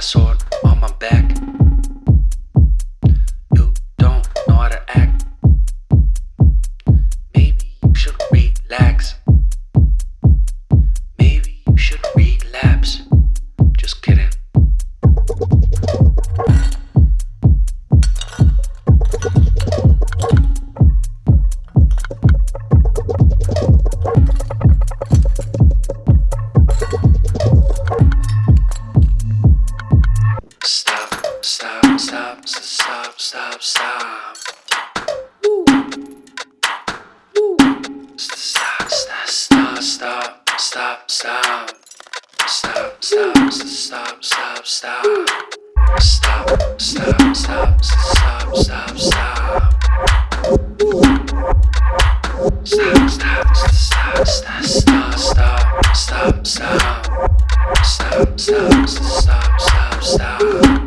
sword on my back. Stop, stop, stop. Stop, stop, stop, stop, stop. Stop, stop, stop, stop, stop, stop. Woo. Stop, stop, stop, stop, stop, stop, stop, stop. Stop, stop, stop, stop, stop.